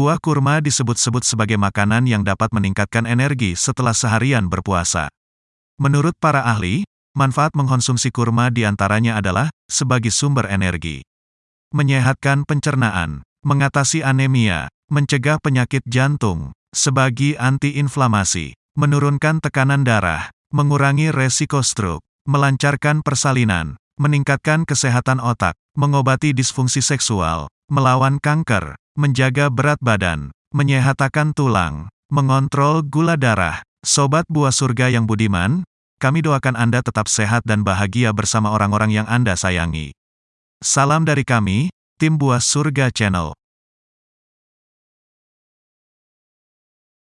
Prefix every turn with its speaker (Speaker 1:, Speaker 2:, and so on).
Speaker 1: Buah kurma disebut-sebut sebagai makanan yang dapat meningkatkan energi setelah seharian berpuasa. Menurut para ahli, manfaat mengkonsumsi kurma di antaranya adalah sebagai sumber energi, menyehatkan pencernaan, mengatasi anemia, mencegah penyakit jantung, sebagai antiinflamasi, menurunkan tekanan darah, mengurangi resiko stroke, melancarkan persalinan, meningkatkan kesehatan otak, mengobati disfungsi seksual, melawan kanker, menjaga berat badan, menyehatkan tulang, mengontrol gula darah. Sobat buah surga yang budiman, kami doakan Anda tetap sehat dan bahagia bersama orang-orang yang Anda sayangi. Salam dari kami, tim buah surga channel.